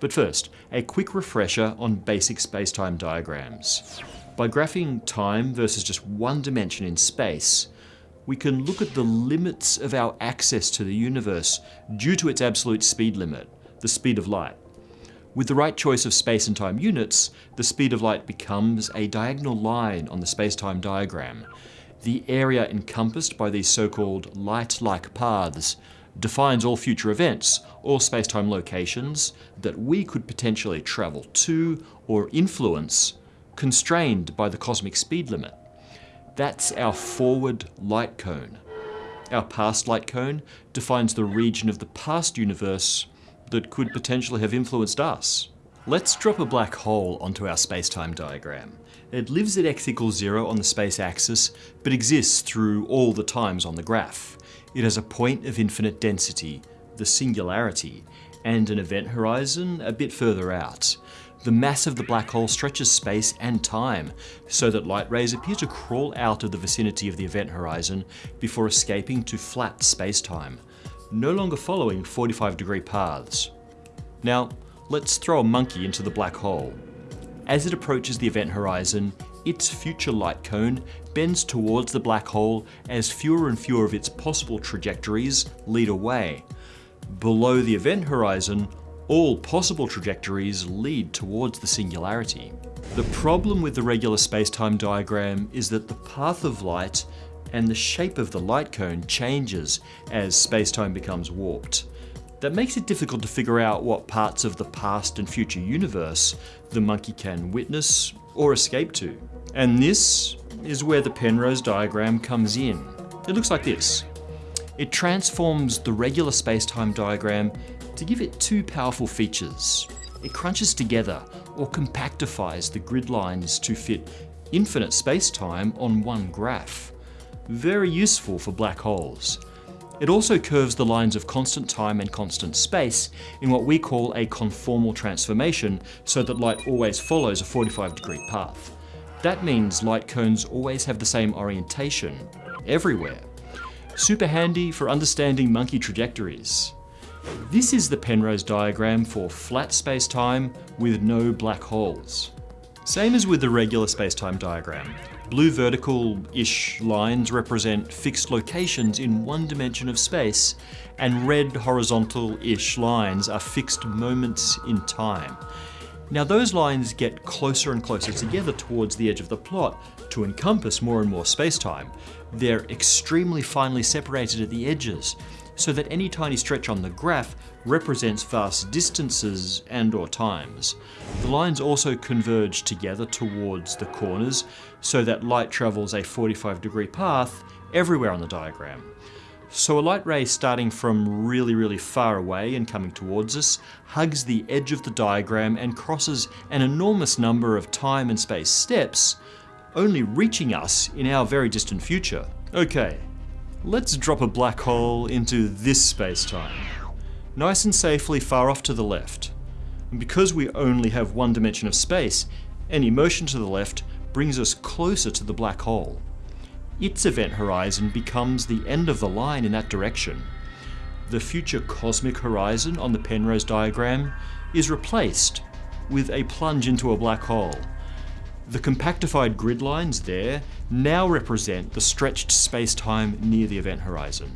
But first, a quick refresher on basic spacetime diagrams. By graphing time versus just one dimension in space, we can look at the limits of our access to the universe due to its absolute speed limit, the speed of light. With the right choice of space and time units, the speed of light becomes a diagonal line on the space-time diagram. The area encompassed by these so-called light-like paths defines all future events, all space-time locations that we could potentially travel to or influence, constrained by the cosmic speed limit. That's our forward light cone. Our past light cone defines the region of the past universe that could potentially have influenced us. Let's drop a black hole onto our space-time diagram. It lives at x equals zero on the space axis, but exists through all the times on the graph. It has a point of infinite density, the singularity, and an event horizon a bit further out. The mass of the black hole stretches space and time, so that light rays appear to crawl out of the vicinity of the event horizon before escaping to flat space-time no longer following 45 degree paths. Now, let's throw a monkey into the black hole. As it approaches the event horizon, its future light cone bends towards the black hole as fewer and fewer of its possible trajectories lead away. Below the event horizon, all possible trajectories lead towards the singularity. The problem with the regular spacetime diagram is that the path of light and the shape of the light cone changes as spacetime becomes warped. That makes it difficult to figure out what parts of the past and future universe the monkey can witness or escape to. And this is where the Penrose diagram comes in. It looks like this. It transforms the regular space-time diagram to give it two powerful features. It crunches together or compactifies the grid lines to fit infinite space-time on one graph very useful for black holes. It also curves the lines of constant time and constant space in what we call a conformal transformation so that light always follows a 45 degree path. That means light cones always have the same orientation, everywhere. Super handy for understanding monkey trajectories. This is the Penrose diagram for flat space-time with no black holes. Same as with the regular space-time diagram. Blue vertical-ish lines represent fixed locations in one dimension of space, and red horizontal-ish lines are fixed moments in time. Now those lines get closer and closer together towards the edge of the plot to encompass more and more spacetime. They're extremely finely separated at the edges, so that any tiny stretch on the graph represents vast distances and or times. The lines also converge together towards the corners so that light travels a 45 degree path everywhere on the diagram. So a light ray starting from really, really far away and coming towards us hugs the edge of the diagram and crosses an enormous number of time and space steps, only reaching us in our very distant future. Okay, let's drop a black hole into this space-time. Nice and safely far off to the left. And because we only have one dimension of space, any motion to the left brings us closer to the black hole. Its event horizon becomes the end of the line in that direction. The future cosmic horizon on the Penrose diagram is replaced with a plunge into a black hole. The compactified grid lines there now represent the stretched space-time near the event horizon.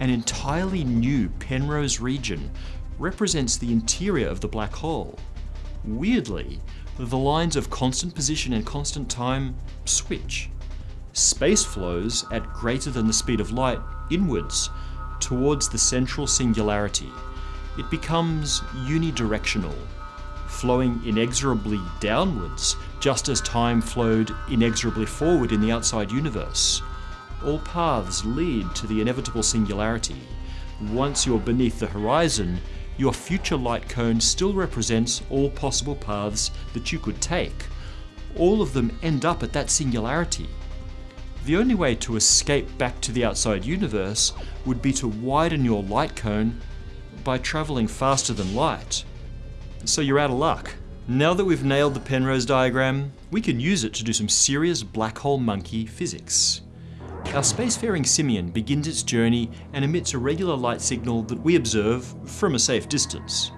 An entirely new Penrose region represents the interior of the black hole. Weirdly, the lines of constant position and constant time switch. Space flows at greater than the speed of light inwards towards the central singularity. It becomes unidirectional, flowing inexorably downwards just as time flowed inexorably forward in the outside universe. All paths lead to the inevitable singularity. Once you're beneath the horizon, your future light cone still represents all possible paths that you could take. All of them end up at that singularity. The only way to escape back to the outside universe would be to widen your light cone by travelling faster than light. So you're out of luck. Now that we've nailed the Penrose diagram, we can use it to do some serious black hole monkey physics. Our spacefaring simian begins its journey and emits a regular light signal that we observe from a safe distance.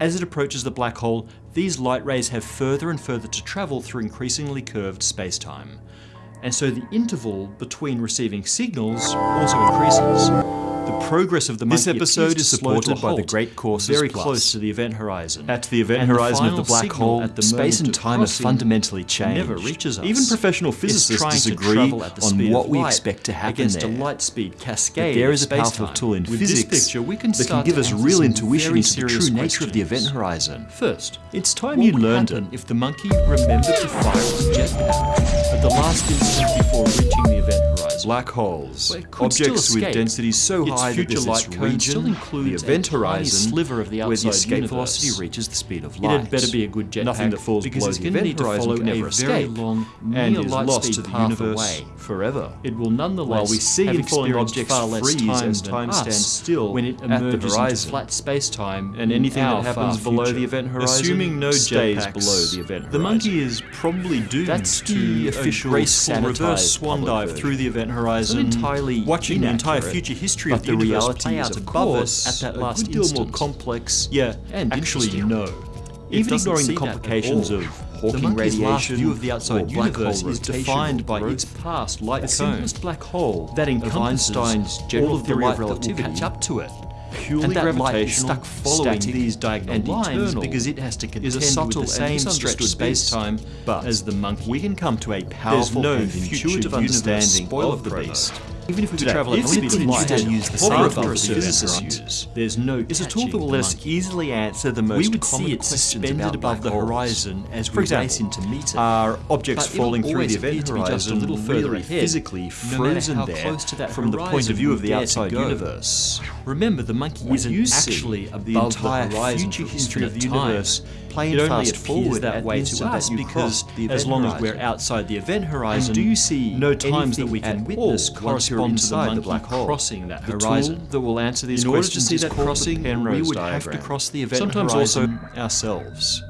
As it approaches the black hole, these light rays have further and further to travel through increasingly curved spacetime. And so the interval between receiving signals also increases. The progress of the monkey This episode is to slow to a supported by the Great Courses very Plus. close to the event horizon. At the event And the horizon of the black hole, at the space and time have fundamentally changed. never reaches us. Even professional physicists disagree the on what we expect to happen against there. a light speed cascade. But there is a powerful tool in With physics picture, we can that can give us real intuition into the true serious nature of the event horizon. First, It's time what you learned it. if the monkey remembered to fire its jetpack at the last instant before reaching the event horizon? Black holes, Well, it could still objects with densities so Its high that light this cone region, still the includes event a horizon, sliver of the where the escape universe. velocity reaches the speed of It light. had better be a good jetpack Nothing that falls because below the event need to horizon follow can a never very escape long and is light lost to the universe away. forever. It will nonetheless While we see have falling objects far less freeze time as time stands still when it at the emerges into flat space-time And anything that happens below the event horizon assuming no stays below the event horizon. The monkey is probably doomed That's to the a official graceful reverse swan dive through the event horizon, entirely watching the entire future history of the, the universe reality play out above us at that a last good deal more complex Yeah, and actually no. Even ignoring the complications of the Hawking monkey's last radiation view of the outside or black hole universe is defined by its past light The cone. simplest black hole that encompasses Einstein's general all of the theory light of that will relativity catch up to it. Purely and that light is stuck following these diagonal and lines because it has to contend is a with subtle the same stretched space-time. But as the monkey. we can come to a powerful no and intuitive understanding of the beast. Even if we could Today, travel at if the we speed of light, instead use the same physicists use, there's no It's a tool that will us easily answer the most we would common see it suspended above the horizon as we race example, in to meet. Are objects falling through the event appear to be just a little further ahead, physically frozen there close to that from the point of view of the outside universe? Remember, the monkey isn't actually the above entire the horizon future history of the universe playing it only fast appears forward that at way to us because as long as we're outside the event horizon, And do you see no times that we can witness correspond to the the black hole? crossing that The horizon. tool that will answer these In order to questions see that crossing, we would have to diagram. cross the event Sometimes horizon also ourselves.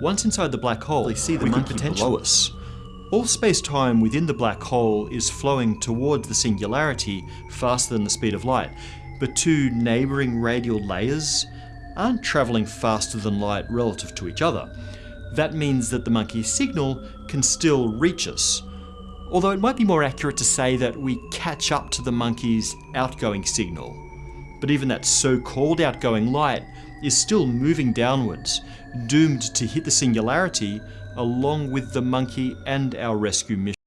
Once inside the black hole, we see the we monkey below us. All space-time within the black hole is flowing towards the singularity faster than the speed of light, but two neighboring radial layers aren't traveling faster than light relative to each other. That means that the monkey's signal can still reach us. Although it might be more accurate to say that we catch up to the monkey's outgoing signal. But even that so-called outgoing light is still moving downwards, doomed to hit the singularity along with the monkey and our rescue mission.